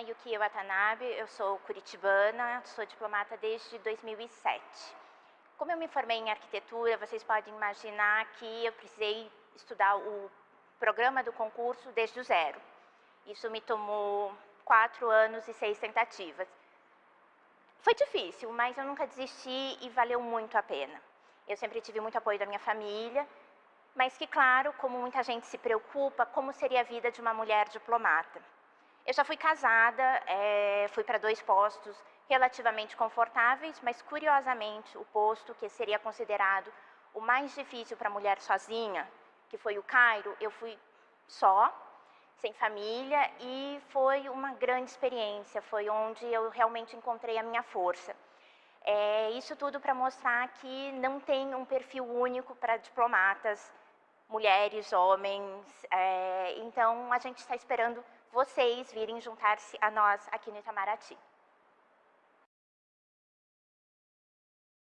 Miki Watanabe, eu sou curitibana, sou diplomata desde 2007. Como eu me formei em arquitetura, vocês podem imaginar que eu precisei estudar o programa do concurso desde o zero. Isso me tomou quatro anos e seis tentativas. Foi difícil, mas eu nunca desisti e valeu muito a pena. Eu sempre tive muito apoio da minha família, mas que, claro, como muita gente se preocupa, como seria a vida de uma mulher diplomata. Eu já fui casada, é, fui para dois postos relativamente confortáveis, mas curiosamente o posto que seria considerado o mais difícil para a mulher sozinha, que foi o Cairo, eu fui só, sem família e foi uma grande experiência, foi onde eu realmente encontrei a minha força. É, isso tudo para mostrar que não tem um perfil único para diplomatas, mulheres, homens, é, então a gente está esperando vocês virem juntar-se a nós aqui no Itamaraty.